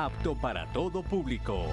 apto para todo público.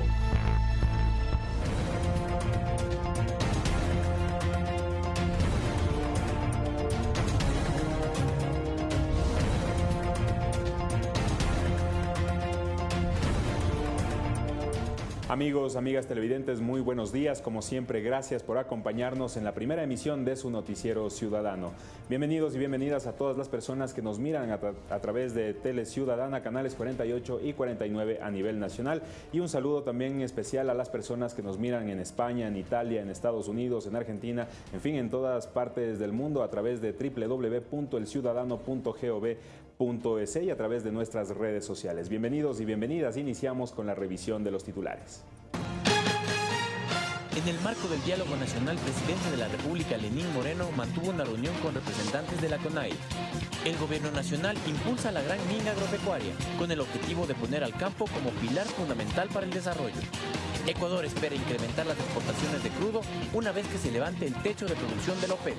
Amigos, amigas televidentes, muy buenos días. Como siempre, gracias por acompañarnos en la primera emisión de su noticiero ciudadano. Bienvenidos y bienvenidas a todas las personas que nos miran a, través de Tele Ciudadana, canales 48 y 49 a nivel nacional. Y un saludo también especial a las personas que nos miran en España, en Italia, en Estados Unidos, en Argentina, en fin, en todas partes del mundo a través de www.elciudadano.gov.es y a través de nuestras redes sociales. Bienvenidos y bienvenidas. Iniciamos con la revisión de los titulares. En el marco del diálogo nacional, presidente de la República, Lenín Moreno, mantuvo una reunión con representantes de la CONAI. El gobierno nacional impulsa la gran mina agropecuaria, con el objetivo de poner al campo como pilar fundamental para el desarrollo. Ecuador espera incrementar las exportaciones de crudo una vez que se levante el techo de producción de la OPEP.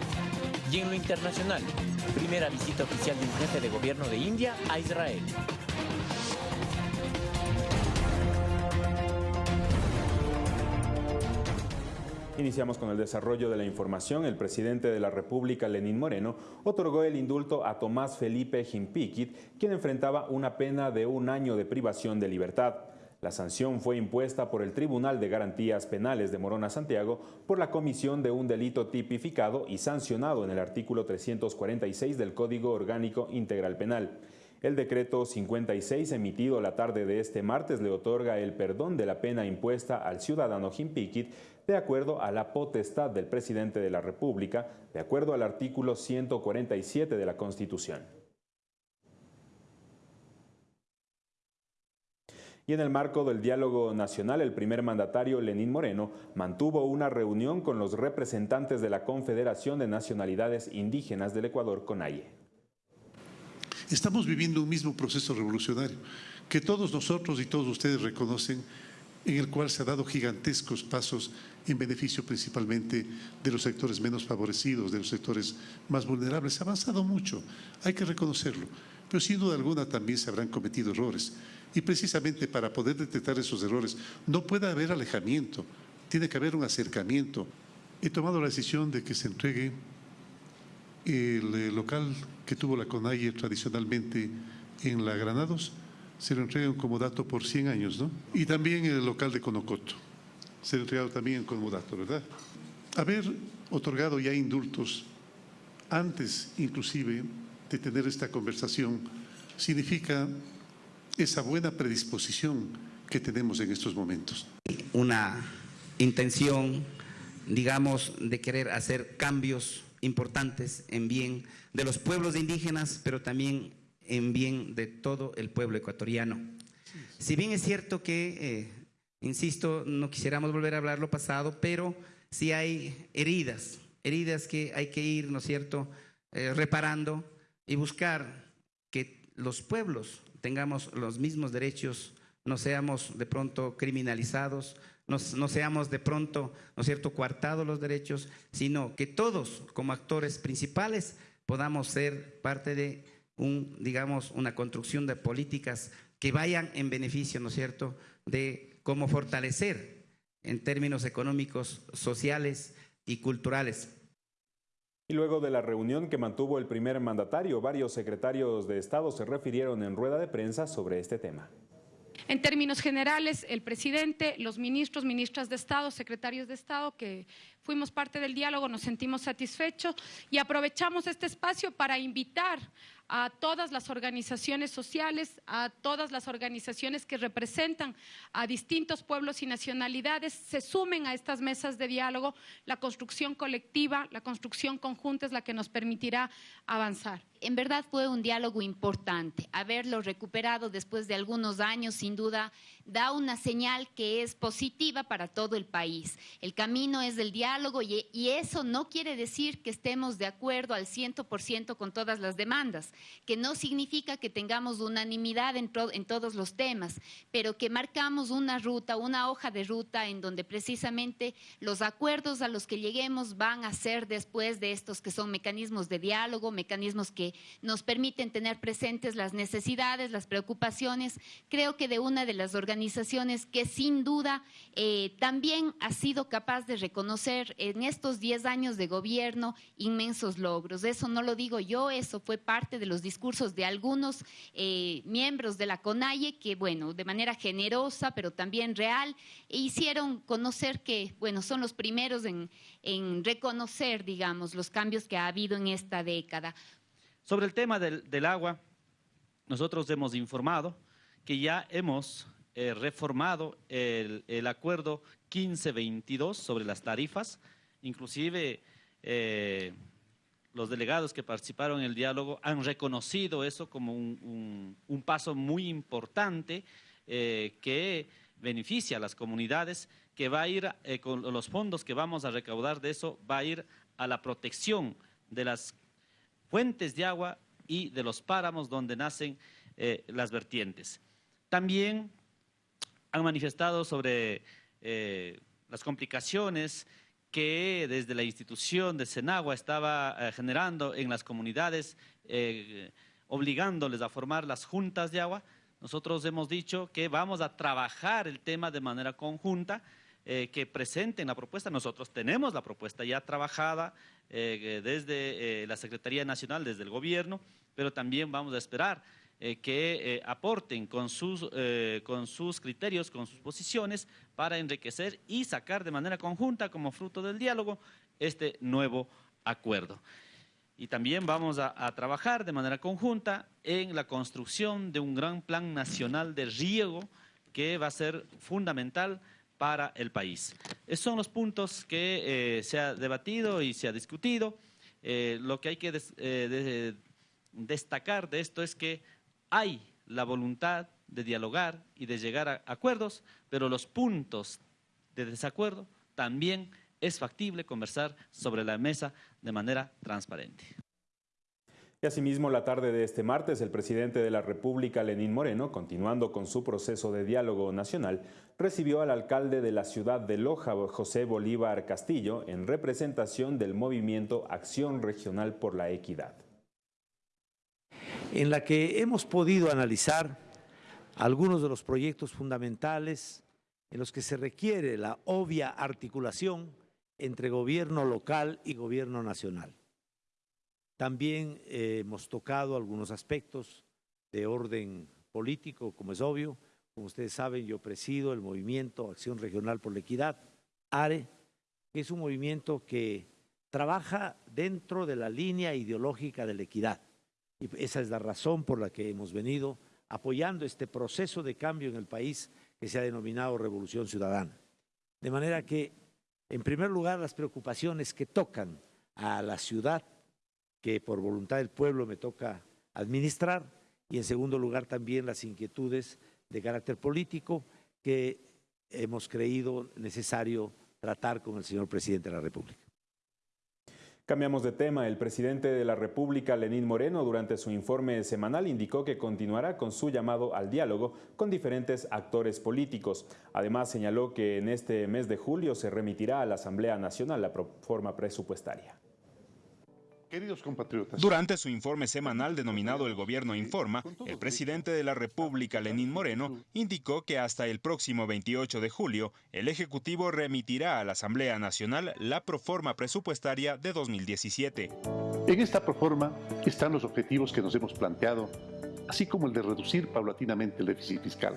Y en lo internacional, primera visita oficial de un jefe de gobierno de India a Israel. Iniciamos con el desarrollo de la información. El presidente de la República, Lenín Moreno, otorgó el indulto a Tomás Felipe Jimpiquit, quien enfrentaba una pena de un año de privación de libertad. La sanción fue impuesta por el Tribunal de Garantías Penales de Morona Santiago por la comisión de un delito tipificado y sancionado en el artículo 346 del Código Orgánico Integral Penal. El decreto 56 emitido la tarde de este martes le otorga el perdón de la pena impuesta al ciudadano Jimpiquit de acuerdo a la potestad del presidente de la República, de acuerdo al artículo 147 de la Constitución. Y en el marco del diálogo nacional, el primer mandatario Lenín Moreno mantuvo una reunión con los representantes de la Confederación de Nacionalidades Indígenas del Ecuador, CONAIE. Estamos viviendo un mismo proceso revolucionario que todos nosotros y todos ustedes reconocen, en el cual se ha dado gigantescos pasos en beneficio principalmente de los sectores menos favorecidos, de los sectores más vulnerables. Se ha avanzado mucho, hay que reconocerlo, pero sin duda alguna también se habrán cometido errores. Y precisamente para poder detectar esos errores no puede haber alejamiento, tiene que haber un acercamiento. He tomado la decisión de que se entregue el eh, local que tuvo la CONAIE tradicionalmente en la Granados, se lo entregan como dato por 100 años, ¿no? Y también el local de Conocoto, se lo entregado también como dato, ¿verdad? Haber otorgado ya indultos antes inclusive de tener esta conversación significa esa buena predisposición que tenemos en estos momentos. Una intención, digamos, de querer hacer cambios importantes en bien de los pueblos indígenas, pero también en bien de todo el pueblo ecuatoriano. Si bien es cierto que, eh, insisto, no quisiéramos volver a hablar lo pasado, pero sí hay heridas, heridas que hay que ir, ¿no es cierto?, eh, reparando y buscar que los pueblos tengamos los mismos derechos, no seamos de pronto criminalizados, no, seamos de pronto, ¿no es cierto?, coartados los derechos, sino que todos como actores principales podamos ser parte de un, digamos, una construcción de políticas que vayan en beneficio, ¿no es cierto?, de cómo fortalecer en términos económicos, sociales y culturales. Y luego de la reunión que mantuvo el primer mandatario, varios secretarios de Estado se refirieron en rueda de prensa sobre este tema. En términos generales, el presidente, los ministros, ministras de Estado, secretarios de Estado que fuimos parte del diálogo, nos sentimos satisfechos y aprovechamos este espacio para invitar a todas las organizaciones sociales, a todas las organizaciones que representan a distintos pueblos y nacionalidades, se sumen a estas mesas de diálogo. La construcción colectiva, la construcción conjunta es la que nos permitirá avanzar. En verdad fue un diálogo importante. Haberlo recuperado después de algunos años, sin duda, da una señal que es positiva para todo el país. El camino es del diálogo y, eso no quiere decir que estemos de acuerdo al 100% con todas las demandas que no significa que tengamos unanimidad en, en todos los temas, pero que marcamos una ruta, una hoja de ruta en donde precisamente los acuerdos a los que lleguemos van a ser después de estos que son mecanismos de diálogo, mecanismos que nos permiten tener presentes las necesidades, las preocupaciones. Creo que de una de las organizaciones que sin duda eh, también ha sido capaz de reconocer en estos 10 años de gobierno inmensos logros. Eso no lo digo yo, eso fue parte de los discursos de algunos eh, miembros de la CONAIE que, bueno, de manera generosa, pero también real, hicieron conocer que, bueno, son los primeros en, reconocer, digamos, los cambios que ha habido en esta década. Sobre el tema del, del agua, nosotros hemos informado que ya hemos eh, reformado el, acuerdo 1522 sobre las tarifas, inclusive eh, los delegados que participaron en el diálogo han reconocido eso como un, paso muy importante eh, que beneficia a las comunidades, que va a ir eh, con los fondos que vamos a recaudar de eso, va a ir a la protección de las fuentes de agua y de los páramos donde nacen las vertientes. También han manifestado sobre eh, las complicaciones que desde la institución de Senagua estaba eh, generando en las comunidades, eh, obligándoles a formar las juntas de agua. Nosotros hemos dicho que vamos a trabajar el tema de manera conjunta, que presenten la propuesta. Nosotros tenemos la propuesta ya trabajada desde la Secretaría Nacional, desde el gobierno, pero también vamos a esperar eh, que eh, aporten con sus, eh, con sus criterios, con sus posiciones, para enriquecer y sacar de manera conjunta, como fruto del diálogo, este nuevo acuerdo. Y también vamos a, trabajar de manera conjunta en la construcción de un gran plan nacional de riego que va a ser fundamental para el país. Esos son los puntos que se ha debatido y se ha discutido. Lo que hay que des, de, destacar de esto es que hay la voluntad de dialogar y de llegar a acuerdos, pero los puntos de desacuerdo también es factible conversar sobre la mesa de manera transparente. Y asimismo, la tarde de este martes, el presidente de la República, Lenín Moreno, continuando con su proceso de diálogo nacional, recibió al alcalde de la ciudad de Loja, José Bolívar Castillo, en representación del movimiento Acción Regional por la Equidad. En la que hemos podido analizar algunos de los proyectos fundamentales en los que se requiere la obvia articulación entre gobierno local y gobierno nacional. También eh, hemos tocado algunos aspectos de orden político, como es obvio. Como ustedes saben, yo presido el movimiento Acción Regional por la Equidad, ARE, que es un movimiento que trabaja dentro de la línea ideológica de la equidad. Y esa es la razón por la que hemos venido apoyando este proceso de cambio en el país que se ha denominado Revolución Ciudadana. De manera que, en primer lugar, las preocupaciones que tocan a la ciudad que por voluntad del pueblo me toca administrar y en segundo lugar también las inquietudes de carácter político que hemos creído necesario tratar con el señor presidente de la República. Cambiamos de tema. El presidente de la República, Lenín Moreno, durante su informe semanal indicó que continuará con su llamado al diálogo con diferentes actores políticos. Además, señaló que en este mes de julio se remitirá a la Asamblea Nacional la forma presupuestaria. Queridos compatriotas. Durante su informe semanal denominado El Gobierno Informa, el presidente de la República, Lenín Moreno, indicó que hasta el próximo 28 de julio, el Ejecutivo remitirá a la Asamblea Nacional la proforma presupuestaria de 2017. En esta proforma están los objetivos que nos hemos planteado, así como el de reducir paulatinamente el déficit fiscal.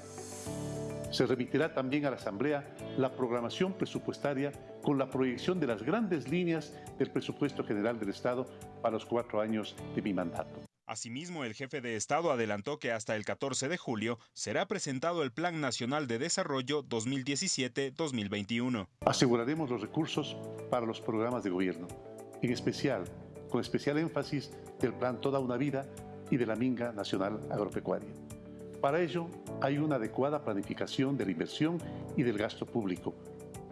Se remitirá también a la Asamblea la programación presupuestaria con la proyección de las grandes líneas del presupuesto general del Estado para los cuatro años de mi mandato. Asimismo, el jefe de Estado adelantó que hasta el 14 de julio será presentado el Plan Nacional de Desarrollo 2017-2021. Aseguraremos los recursos para los programas de gobierno, en especial, con especial énfasis del Plan Toda una Vida y de la Minga Nacional Agropecuaria. Para ello, hay una adecuada planificación de la inversión y del gasto público,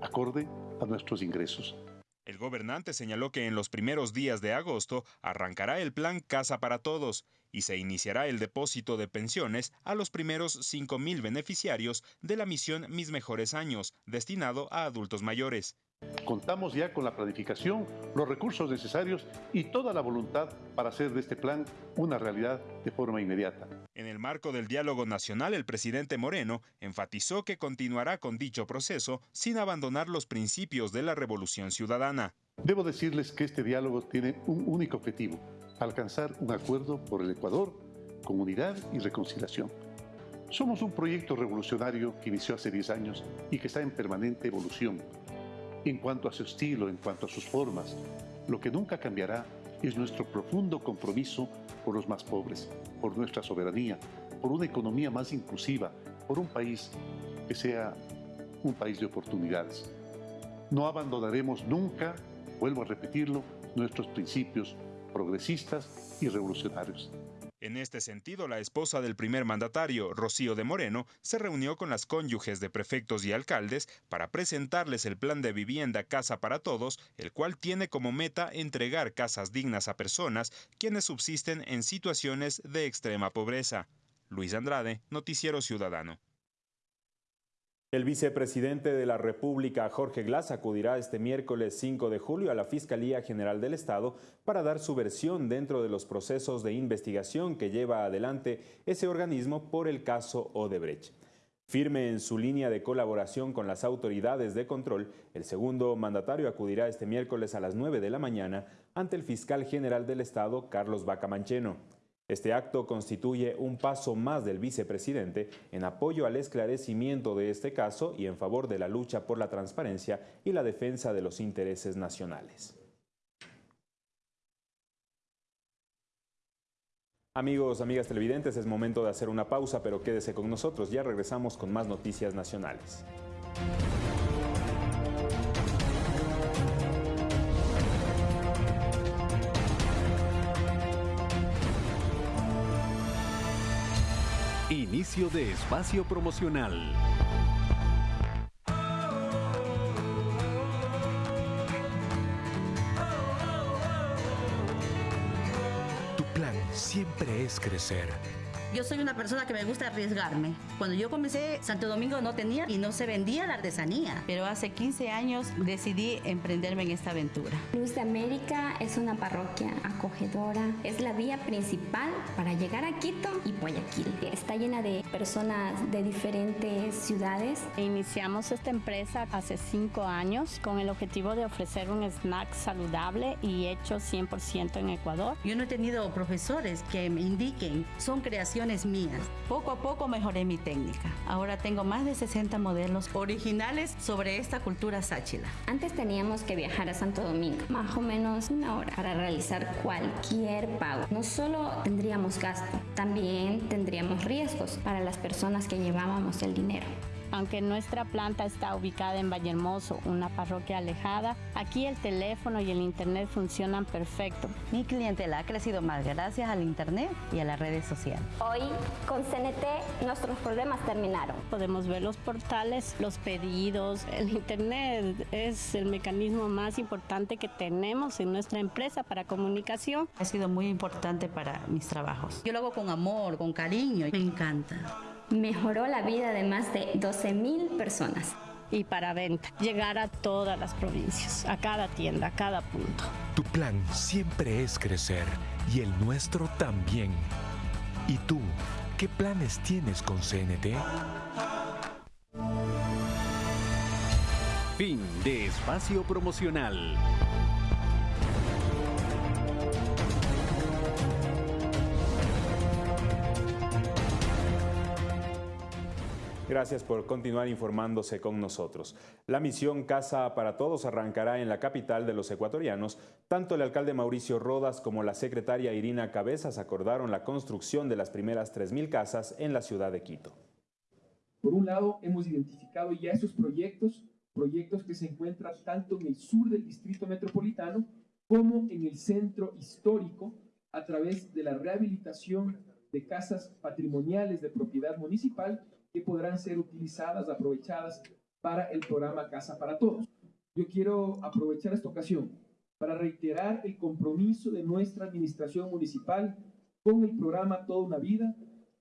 acorde a nuestros ingresos. El gobernante señaló que en los primeros días de agosto arrancará el plan Casa para Todos y se iniciará el depósito de pensiones a los primeros 5.000 beneficiarios de la misión Mis Mejores Años, destinado a adultos mayores. Contamos ya con la planificación, los recursos necesarios y toda la voluntad para hacer de este plan una realidad de forma inmediata. En el marco del diálogo nacional, el presidente Moreno enfatizó que continuará con dicho proceso sin abandonar los principios de la revolución ciudadana. Debo decirles que este diálogo tiene un único objetivo, alcanzar un acuerdo por el Ecuador con unidad y reconciliación. Somos un proyecto revolucionario que inició hace 10 años y que está en permanente evolución en cuanto a su estilo, en cuanto a sus formas. Lo que nunca cambiará es nuestro profundo compromiso por los más pobres, por nuestra soberanía, por una economía más inclusiva, por un país que sea un país de oportunidades. No abandonaremos nunca, vuelvo a repetirlo, nuestros principios progresistas y revolucionarios. En este sentido, la esposa del primer mandatario, Rocío de Moreno, se reunió con las cónyuges de prefectos y alcaldes para presentarles el plan de vivienda Casa para Todos, el cual tiene como meta entregar casas dignas a personas quienes subsisten en situaciones de extrema pobreza. Luis Andrade, Noticiero Ciudadano. El vicepresidente de la República, Jorge Glass, acudirá este miércoles 5 de julio a la Fiscalía General del Estado para dar su versión dentro de los procesos de investigación que lleva adelante ese organismo por el caso Odebrecht. Firme en su línea de colaboración con las autoridades de control, el segundo mandatario acudirá este miércoles a las 9 de la mañana ante el fiscal general del Estado, Carlos Bacamancheno. Este acto constituye un paso más del vicepresidente en apoyo al esclarecimiento de este caso y en favor de la lucha por la transparencia y la defensa de los intereses nacionales. Amigos, amigas televidentes, es momento de hacer una pausa, pero quédese con nosotros, ya regresamos con más noticias nacionales. De espacio promocional. Tu plan siempre es crecer yo soy una persona que me gusta arriesgarme. Cuando yo comencé, Santo Domingo no tenía y no se vendía la artesanía. Pero hace 15 años decidí emprenderme en esta aventura. Luz de América es una parroquia acogedora. Es la vía principal para llegar a Quito y Guayaquil. Está llena de personas de diferentes ciudades. Iniciamos esta empresa hace cinco años con el objetivo de ofrecer un snack saludable y hecho 100% en Ecuador. Yo no he tenido profesores que me indiquen, son creaciones mías. Poco a poco mejoré mi técnica. Ahora tengo más de 60 modelos originales sobre esta cultura sáchila. Antes teníamos que viajar a Santo Domingo, más o menos una hora, para realizar cualquier pago. No solo tendríamos gasto, también tendríamos riesgos para las personas que llevábamos el dinero. Aunque nuestra planta está ubicada en Vallehermoso, una parroquia alejada, aquí el teléfono y el internet funcionan perfecto. Mi clientela ha crecido más gracias al internet y a las redes sociales. Hoy con CNT nuestros problemas terminaron. Podemos ver los portales, los pedidos, el internet es el mecanismo más importante que tenemos en nuestra empresa para comunicación. Ha sido muy importante para mis trabajos. Yo lo hago con amor, con cariño, me encanta mejoró la vida de más de 12 mil personas. Y para venta, llegar a todas las provincias, a cada tienda, a cada punto. Tu plan siempre es crecer y el nuestro también. ¿Y tú, qué planes tienes con CNT? Fin de espacio promocional. Gracias por continuar informándose con nosotros. La misión Casa para Todos arrancará en la capital de los ecuatorianos. Tanto el alcalde Mauricio Rodas como la secretaria Irina Cabezas acordaron la construcción de las primeras 3.000 casas en la ciudad de Quito. Por un lado, hemos identificado ya esos proyectos, proyectos que se encuentran tanto en el sur del distrito metropolitano como en el centro histórico a través de la rehabilitación de casas patrimoniales de propiedad municipal que podrán ser utilizadas, aprovechadas para el programa Casa para Todos. Yo quiero aprovechar esta ocasión para reiterar el compromiso de nuestra administración municipal con el programa Toda una Vida,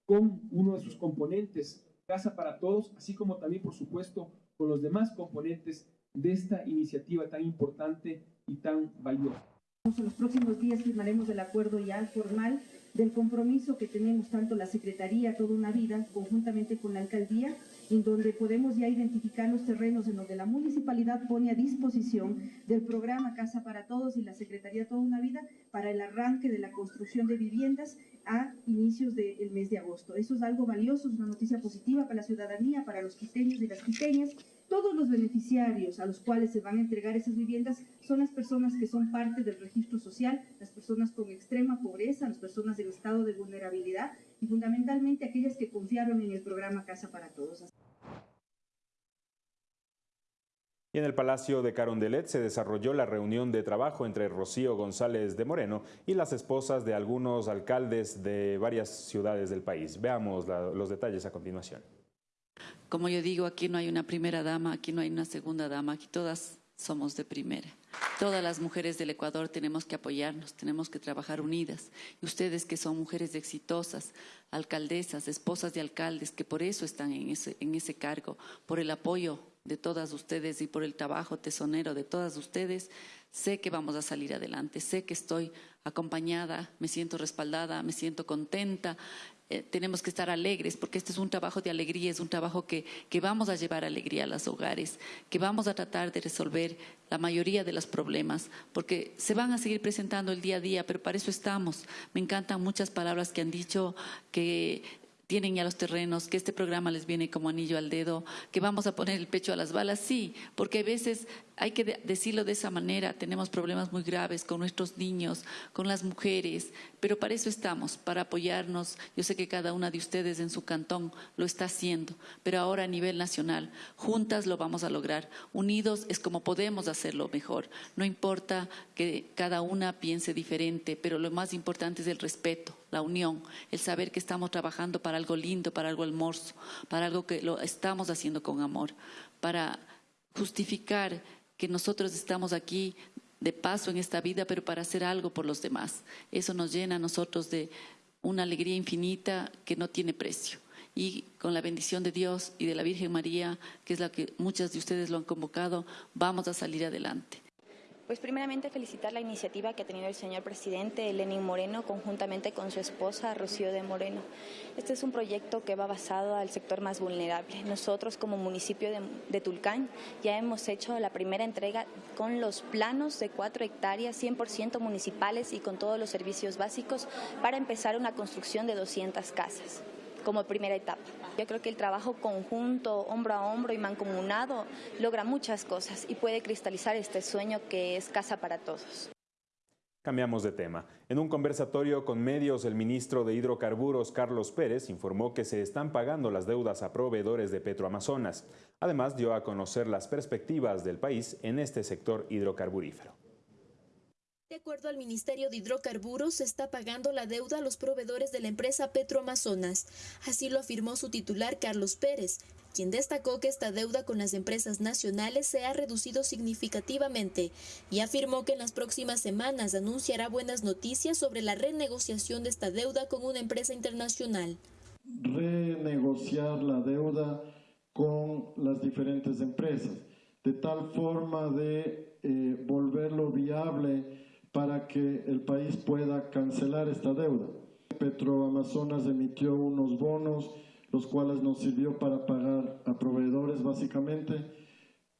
con uno de sus componentes, Casa para Todos, así como también, por supuesto, con los demás componentes de esta iniciativa tan importante y tan valiosa. En los próximos días firmaremos el acuerdo ya formal del compromiso que tenemos tanto la Secretaría Toda una Vida conjuntamente con la Alcaldía en donde podemos ya identificar los terrenos en donde la municipalidad pone a disposición del programa Casa para Todos y la Secretaría Toda una Vida para el arranque de la construcción de viviendas a inicios del mes de agosto. Eso es algo valioso, es una noticia positiva para la ciudadanía, para los quiteños y las quiteñas. Todos los beneficiarios a los cuales se van a entregar esas viviendas son las personas que son parte del registro social, las personas con extrema pobreza, las personas en estado de vulnerabilidad y fundamentalmente aquellas que confiaron en el programa Casa para Todos. Y en el Palacio de Carondelet se desarrolló la reunión de trabajo entre Rocío González de Moreno y las esposas de algunos alcaldes de varias ciudades del país. Veamos los detalles a continuación. Como yo digo, aquí no hay una primera dama, aquí no hay una segunda dama, aquí todas somos de primera. Todas las mujeres del Ecuador tenemos que apoyarnos, tenemos que trabajar unidas. Y ustedes que son mujeres exitosas, alcaldesas, esposas de alcaldes, que por eso están en ese, en ese cargo, por el apoyo de todas ustedes y por el trabajo tesonero de todas ustedes, sé que vamos a salir adelante, sé que estoy acompañada, me siento respaldada, me siento contenta eh, tenemos que estar alegres, porque este es un trabajo de alegría, es un trabajo que, que vamos a llevar alegría a los hogares, que vamos a tratar de resolver la mayoría de los problemas, porque se van a seguir presentando el día a día, pero para eso estamos. Me encantan muchas palabras que han dicho que tienen ya los terrenos, que este programa les viene como anillo al dedo, que vamos a poner el pecho a las balas, sí, porque a veces hay que decirlo de esa manera, tenemos problemas muy graves con nuestros niños, con las mujeres, pero para eso estamos, para apoyarnos. Yo sé que cada una de ustedes en su cantón lo está haciendo, pero ahora a nivel nacional, juntas lo vamos a lograr. Unidos es como podemos hacerlo mejor. No importa que cada una piense diferente, pero lo más importante es el respeto, la unión, el saber que estamos trabajando para algo lindo, para algo hermoso, para algo que lo estamos haciendo con amor, para justificar que nosotros estamos aquí de paso en esta vida, pero para hacer algo por los demás. Eso nos llena a nosotros de una alegría infinita que no tiene precio. Y con la bendición de Dios y de la Virgen María, que es la que muchas de ustedes lo han convocado, vamos a salir adelante. Pues primeramente felicitar la iniciativa que ha tenido el señor presidente Lenín Moreno conjuntamente con su esposa Rocío de Moreno. Este es un proyecto que va basado al sector más vulnerable. Nosotros como municipio de, Tulcán ya hemos hecho la primera entrega con los planos de cuatro hectáreas 100% municipales y con todos los servicios básicos para empezar una construcción de 200 casas como primera etapa. Yo creo que el trabajo conjunto, hombro a hombro y mancomunado logra muchas cosas y puede cristalizar este sueño que es casa para todos. Cambiamos de tema. En un conversatorio con medios, el ministro de Hidrocarburos, Carlos Pérez, informó que se están pagando las deudas a proveedores de Petroamazonas. Además, dio a conocer las perspectivas del país en este sector hidrocarburífero. De acuerdo al Ministerio de Hidrocarburos, se está pagando la deuda a los proveedores de la empresa Petroamazonas. Así lo afirmó su titular Carlos Pérez, quien destacó que esta deuda con las empresas nacionales se ha reducido significativamente y afirmó que en las próximas semanas anunciará buenas noticias sobre la renegociación de esta deuda con una empresa internacional. Renegociar la deuda con las diferentes empresas, de tal forma de eh, volverlo viable para que el país pueda cancelar esta deuda. Petroamazonas emitió unos bonos, los cuales nos sirvió para pagar a proveedores básicamente.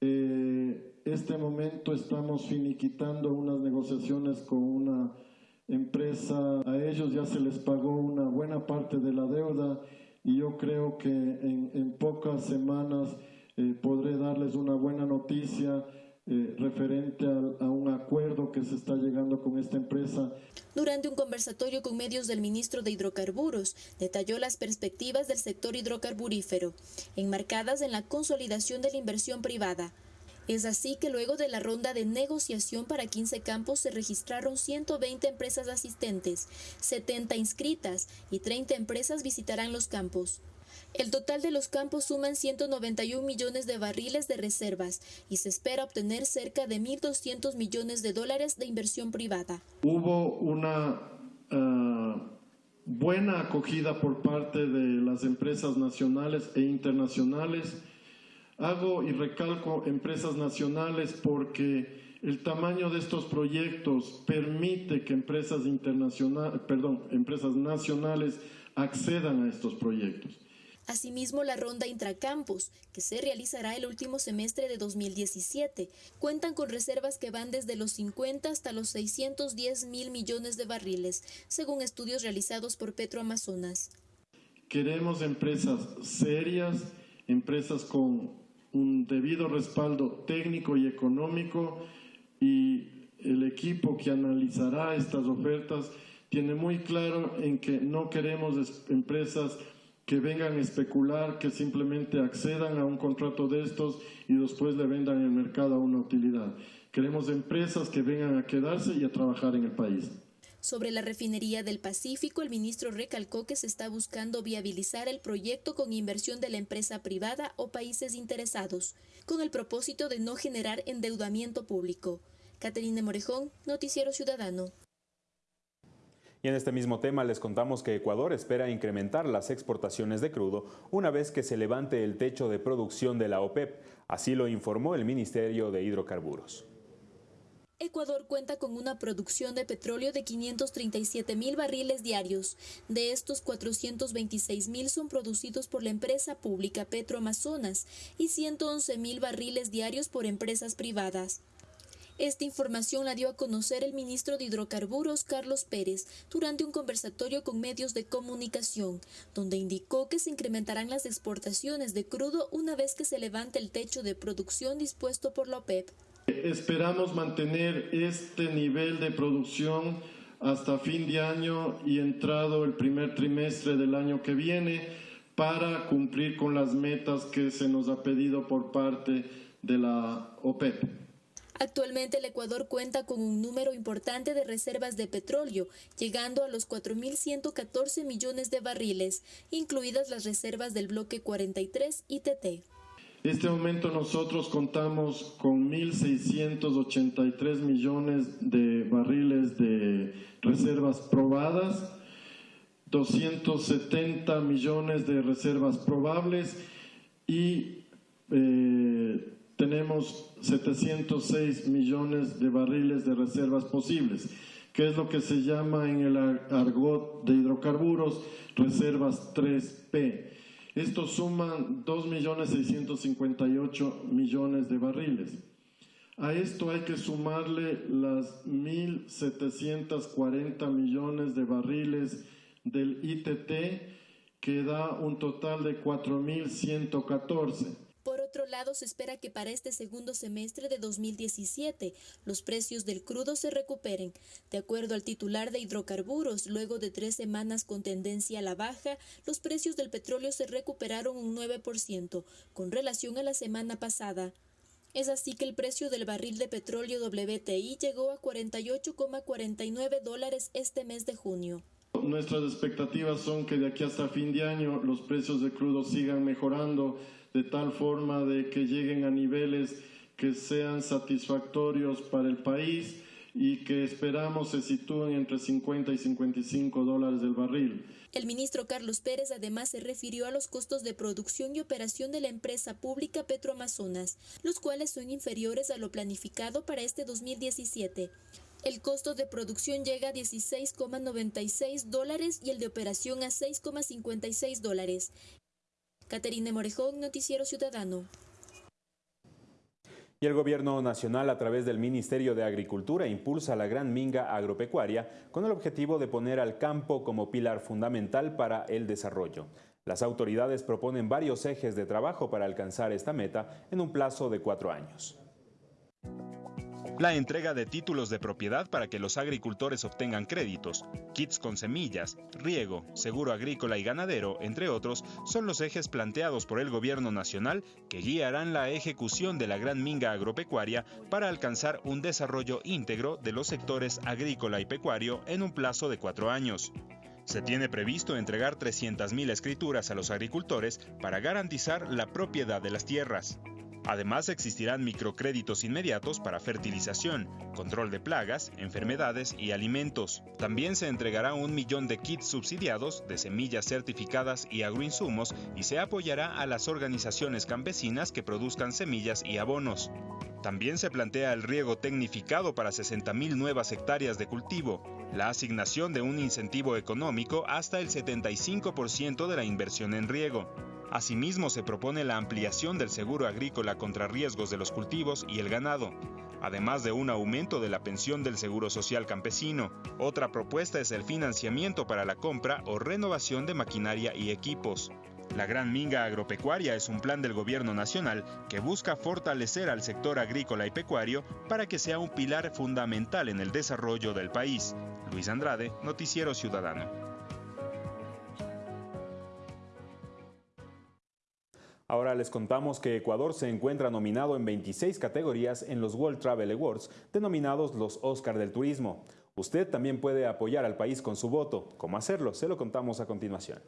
Eh, este momento estamos finiquitando unas negociaciones con una empresa, a ellos ya se les pagó una buena parte de la deuda y yo creo que en, pocas semanas eh, podré darles una buena noticia eh, referente a, un acuerdo que se está llegando con esta empresa. Durante un conversatorio con medios del ministro de Hidrocarburos, detalló las perspectivas del sector hidrocarburífero, enmarcadas en la consolidación de la inversión privada. Es así que luego de la ronda de negociación para 15 campos se registraron 120 empresas asistentes, 70 inscritas y 30 empresas visitarán los campos. El total de los campos suman 191 millones de barriles de reservas y se espera obtener cerca de 1.200 millones de dólares de inversión privada. Hubo una uh, buena acogida por parte de las empresas nacionales e internacionales. Hago y recalco empresas nacionales porque el tamaño de estos proyectos permite que empresas internacionales, perdón, empresas nacionales accedan a estos proyectos. Asimismo, la ronda intracampus, que se realizará el último semestre de 2017, cuentan con reservas que van desde los 50 hasta los 610 mil millones de barriles, según estudios realizados por Petroamazonas. Queremos empresas serias, empresas con un debido respaldo técnico y económico y el equipo que analizará estas ofertas tiene muy claro en que no queremos empresas que vengan a especular, que simplemente accedan a un contrato de estos y después le vendan en el mercado a una utilidad. Queremos empresas que vengan a quedarse y a trabajar en el país. Sobre la refinería del Pacífico, el ministro recalcó que se está buscando viabilizar el proyecto con inversión de la empresa privada o países interesados, con el propósito de no generar endeudamiento público. Caterina Morejón, Noticiero Ciudadano. Y en este mismo tema les contamos que Ecuador espera incrementar las exportaciones de crudo una vez que se levante el techo de producción de la OPEP. Así lo informó el Ministerio de Hidrocarburos. Ecuador cuenta con una producción de petróleo de 537 mil barriles diarios. De estos, 426 mil son producidos por la empresa pública Petroamazonas y 111 mil barriles diarios por empresas privadas. Esta información la dio a conocer el ministro de Hidrocarburos, Carlos Pérez, durante un conversatorio con medios de comunicación, donde indicó que se incrementarán las exportaciones de crudo una vez que se levante el techo de producción dispuesto por la OPEP. Esperamos mantener este nivel de producción hasta fin de año y entrado el primer trimestre del año que viene para cumplir con las metas que se nos ha pedido por parte de la OPEP. Actualmente el Ecuador cuenta con un número importante de reservas de petróleo, llegando a los 4.114 millones de barriles, incluidas las reservas del bloque 43 ITT. En este momento nosotros contamos con 1.683 millones de barriles de reservas probadas, 270 millones de reservas probables y eh, tenemos 706 millones de barriles de reservas posibles, que es lo que se llama en el argot de hidrocarburos reservas 3P. Estos suman 2.658 millones de barriles. A esto hay que sumarle las 1.740 millones de barriles del ITT, que da un total de 4.114. Otro lado, se espera que para este segundo semestre de 2017 los precios del crudo se recuperen. De acuerdo al titular de hidrocarburos, luego de tres semanas con tendencia a la baja, los precios del petróleo se recuperaron un 9% con relación a la semana pasada. Es así que el precio del barril de petróleo WTI llegó a 48,49 dólares este mes de junio. Nuestras expectativas son que de aquí hasta fin de año los precios de crudo sigan mejorando de tal forma de que lleguen a niveles que sean satisfactorios para el país y que esperamos se sitúen entre 50 y 55 dólares del barril. El ministro Carlos Pérez además se refirió a los costos de producción y operación de la empresa pública Petroamazonas, los cuales son inferiores a lo planificado para este 2017. El costo de producción llega a 16,96 dólares y el de operación a 6,56 dólares. Caterine Morejón, Noticiero Ciudadano. Y el Gobierno Nacional, a través del Ministerio de Agricultura, impulsa la gran minga agropecuaria con el objetivo de poner al campo como pilar fundamental para el desarrollo. Las autoridades proponen varios ejes de trabajo para alcanzar esta meta en un plazo de cuatro años. La entrega de títulos de propiedad para que los agricultores obtengan créditos, kits con semillas, riego, seguro agrícola y ganadero, entre otros, son los ejes planteados por el gobierno nacional que guiarán la ejecución de la gran minga agropecuaria para alcanzar un desarrollo íntegro de los sectores agrícola y pecuario en un plazo de cuatro años. Se tiene previsto entregar 300.000 escrituras a los agricultores para garantizar la propiedad de las tierras. Además, existirán microcréditos inmediatos para fertilización, control de plagas, enfermedades y alimentos. También se entregará un millón de kits subsidiados de semillas certificadas y agroinsumos y se apoyará a las organizaciones campesinas que produzcan semillas y abonos. También se plantea el riego tecnificado para 60.000 nuevas hectáreas de cultivo, la asignación de un incentivo económico hasta el 75% de la inversión en riego, Asimismo, se propone la ampliación del seguro agrícola contra riesgos de los cultivos y el ganado, además de un aumento de la pensión del Seguro Social Campesino. Otra propuesta es el financiamiento para la compra o renovación de maquinaria y equipos. La Gran Minga Agropecuaria es un plan del Gobierno Nacional que busca fortalecer al sector agrícola y pecuario para que sea un pilar fundamental en el desarrollo del país. Luis Andrade, Noticiero Ciudadano. Ahora les contamos que Ecuador se encuentra nominado en 26 categorías en los World Travel Awards, denominados los Oscar del Turismo. Usted también puede apoyar al país con su voto. ¿Cómo hacerlo? Se lo contamos a continuación.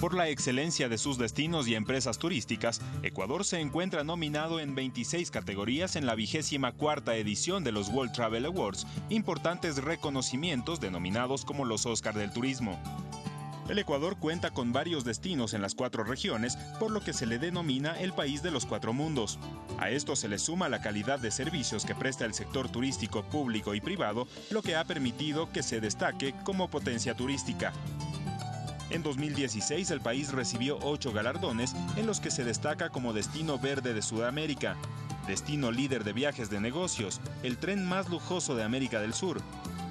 Por la excelencia de sus destinos y empresas turísticas, Ecuador se encuentra nominado en 26 categorías en la vigésima cuarta edición de los World Travel Awards, importantes reconocimientos denominados como los Oscar del Turismo. El Ecuador cuenta con varios destinos en las cuatro regiones, por lo que se le denomina el país de los cuatro mundos. A esto se le suma la calidad de servicios que presta el sector turístico público y privado, lo que ha permitido que se destaque como potencia turística. En 2016 el país recibió ocho galardones en los que se destaca como destino verde de Sudamérica, destino líder de viajes de negocios, el tren más lujoso de América del Sur,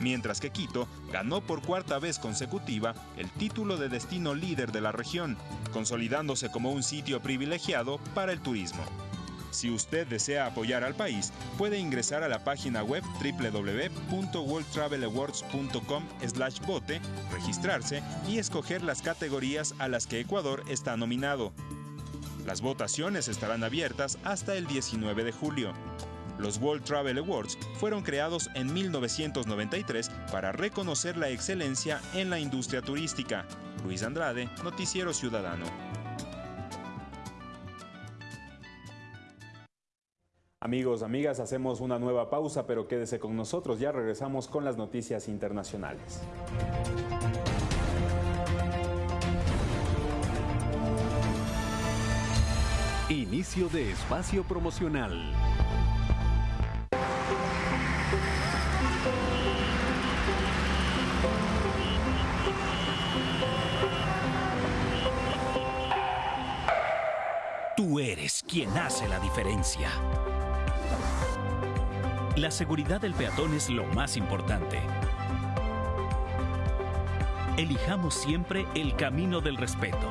mientras que Quito ganó por cuarta vez consecutiva el título de destino líder de la región, consolidándose como un sitio privilegiado para el turismo. Si usted desea apoyar al país, puede ingresar a la página web www.worldtravelawards.com/vote, registrarse y escoger las categorías a las que Ecuador está nominado. Las votaciones estarán abiertas hasta el 19 de julio. Los World Travel Awards fueron creados en 1993 para reconocer la excelencia en la industria turística. Luis Andrade, Noticiero Ciudadano. Amigos, amigas, hacemos una nueva pausa, pero quédese con nosotros, ya regresamos con las noticias internacionales. Inicio de espacio promocional. Eres quien hace la diferencia. La seguridad del peatón es lo más importante. Elijamos siempre el camino del respeto.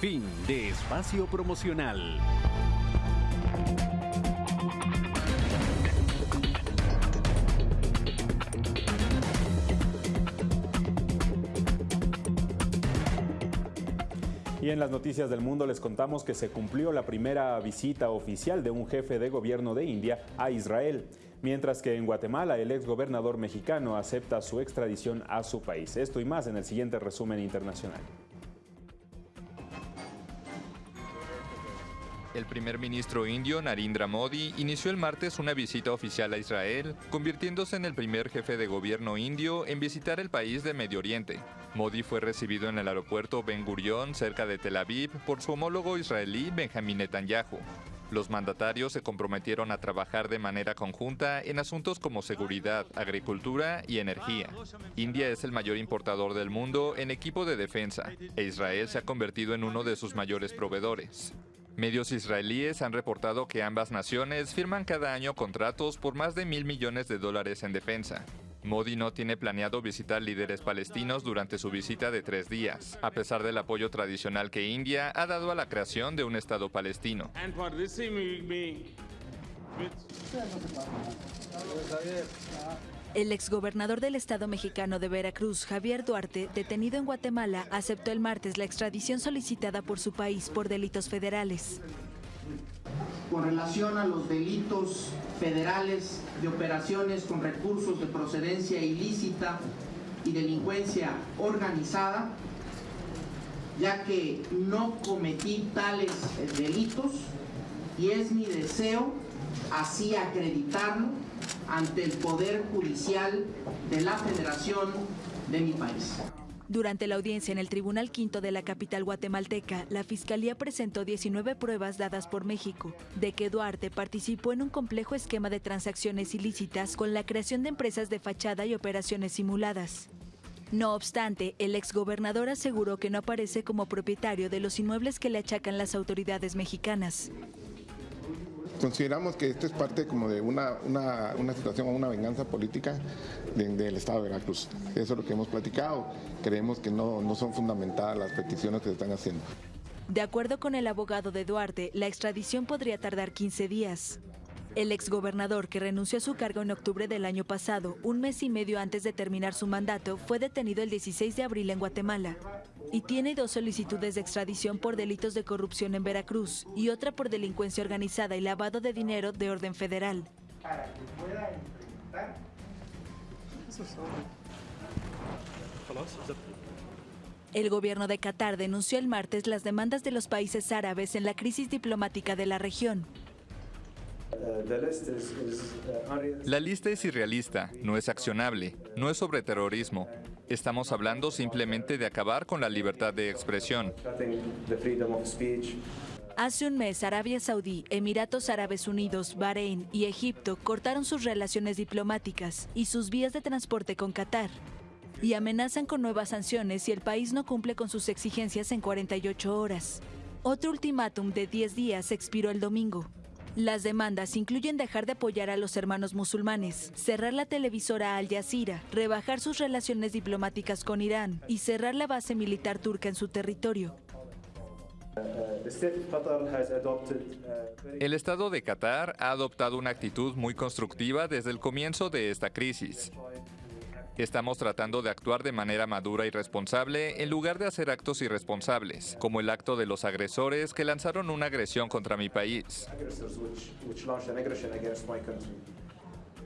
Fin de espacio promocional. En las noticias del mundo les contamos que se cumplió la primera visita oficial de un jefe de gobierno de India a Israel, mientras que en Guatemala el exgobernador mexicano acepta su extradición a su país. Esto y más en el siguiente resumen internacional. El primer ministro indio Narendra Modi inició el martes una visita oficial a Israel, convirtiéndose en el primer jefe de gobierno indio en visitar el país de Medio Oriente. Modi fue recibido en el aeropuerto Ben Gurion, cerca de Tel Aviv, por su homólogo israelí Benjamin Netanyahu. Los mandatarios se comprometieron a trabajar de manera conjunta en asuntos como seguridad, agricultura y energía. India es el mayor importador del mundo en equipo de defensa e Israel se ha convertido en uno de sus mayores proveedores. Medios israelíes han reportado que ambas naciones firman cada año contratos por más de mil millones de dólares en defensa. Modi no tiene planeado visitar líderes palestinos durante su visita de tres días, a pesar del apoyo tradicional que India ha dado a la creación de un Estado palestino. El exgobernador del estado mexicano de Veracruz, Javier Duarte, detenido en Guatemala, aceptó el martes la extradición solicitada por su país por delitos federales. Con relación a los delitos federales de operaciones con recursos de procedencia ilícita y delincuencia organizada, ya que no cometí tales delitos y es mi deseo así acreditarlo ante el Poder Judicial de la Federación de mi país. Durante la audiencia en el Tribunal Quinto de la capital guatemalteca, la Fiscalía presentó 19 pruebas dadas por México de que Duarte participó en un complejo esquema de transacciones ilícitas con la creación de empresas de fachada y operaciones simuladas. No obstante, el exgobernador aseguró que no aparece como propietario de los inmuebles que le achacan las autoridades mexicanas. Consideramos que esto es parte como de una, una, situación o una venganza política del Estado de Veracruz. Eso es lo que hemos platicado. Creemos que no, no son fundamentadas las peticiones que se están haciendo. De acuerdo con el abogado de Duarte, la extradición podría tardar 15 días. El exgobernador, que renunció a su cargo en octubre del año pasado, un mes y medio antes de terminar su mandato, fue detenido el 16 de abril en Guatemala y tiene dos solicitudes de extradición por delitos de corrupción en Veracruz y otra por delincuencia organizada y lavado de dinero de orden federal. El gobierno de Qatar denunció el martes las demandas de los países árabes en la crisis diplomática de la región. La lista es irrealista, no es accionable, no es sobre terrorismo, Estamos hablando simplemente de acabar con la libertad de expresión. Hace un mes, Arabia Saudí, Emiratos Árabes Unidos, Bahrein y Egipto cortaron sus relaciones diplomáticas y sus vías de transporte con Qatar y amenazan con nuevas sanciones si el país no cumple con sus exigencias en 48 horas. Otro ultimátum de 10 días expiró el domingo. Las demandas incluyen dejar de apoyar a los hermanos musulmanes, cerrar la televisora Al Jazeera, rebajar sus relaciones diplomáticas con Irán y cerrar la base militar turca en su territorio. El Estado de Qatar ha adoptado una actitud muy constructiva desde el comienzo de esta crisis. Estamos tratando de actuar de manera madura y responsable en lugar de hacer actos irresponsables, como el acto de los agresores que lanzaron una agresión contra mi país.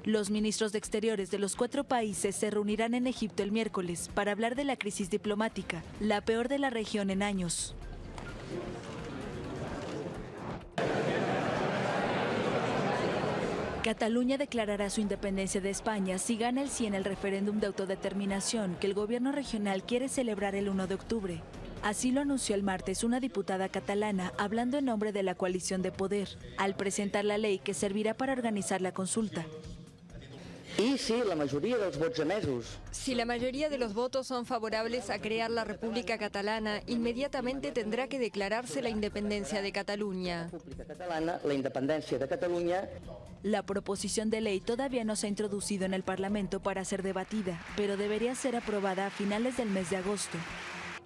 Los ministros de Exteriores de los cuatro países se reunirán en Egipto el miércoles para hablar de la crisis diplomática, la peor de la región en años. Cataluña declarará su independencia de España si gana el sí en el referéndum de autodeterminación que el gobierno regional quiere celebrar el 1 de octubre. Así lo anunció el martes una diputada catalana hablando en nombre de la coalición de poder, al presentar la ley que servirá para organizar la consulta. Y si la mayoría de los votos Si la mayoría de los votos son favorables a crear la República Catalana, inmediatamente tendrá que declararse la independencia de Cataluña. la independencia de Cataluña. La proposición de ley todavía no se ha introducido en el Parlamento para ser debatida, pero debería ser aprobada a finales del mes de agosto.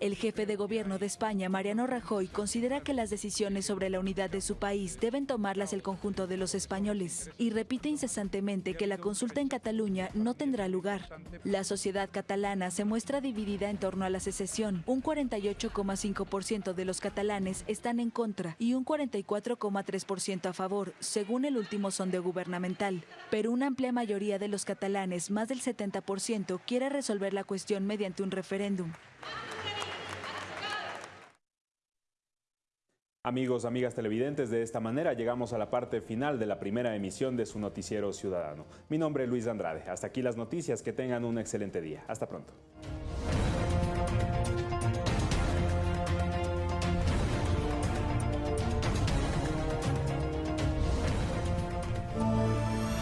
El jefe de gobierno de España, Mariano Rajoy, considera que las decisiones sobre la unidad de su país deben tomarlas el conjunto de los españoles y repite incesantemente que la consulta en Cataluña no tendrá lugar. La sociedad catalana se muestra dividida en torno a la secesión. Un 48,5% de los catalanes están en contra y un 44,3% a favor, según el último sondeo gubernamental. Pero una amplia mayoría de los catalanes, más del 70%, quiere resolver la cuestión mediante un referéndum. Amigos, amigas televidentes, de esta manera llegamos a la parte final de la primera emisión de su noticiero ciudadano. Mi nombre es Luis Andrade. Hasta aquí las noticias. Que tengan un excelente día. Hasta pronto.